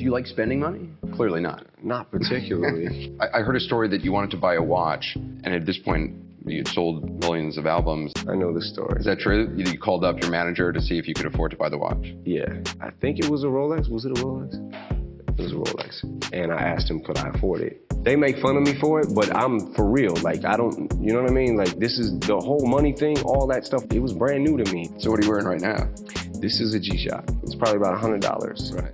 Do you like spending money? Clearly not. Not particularly. I, I heard a story that you wanted to buy a watch, and at this point, you had sold millions of albums. I know the story. Is that true? You, called up your manager to see if you could afford to buy the watch. Yeah. I think it was a Rolex. Was it a Rolex? It was a Rolex. And I asked him, could I afford it? They make fun of me for it, but I'm for real. Like, I don't, you know what I mean? Like, this is the whole money thing, all that stuff. It was brand new to me. So what are you wearing right now? This is a G-Shock. It's probably about $100. Right.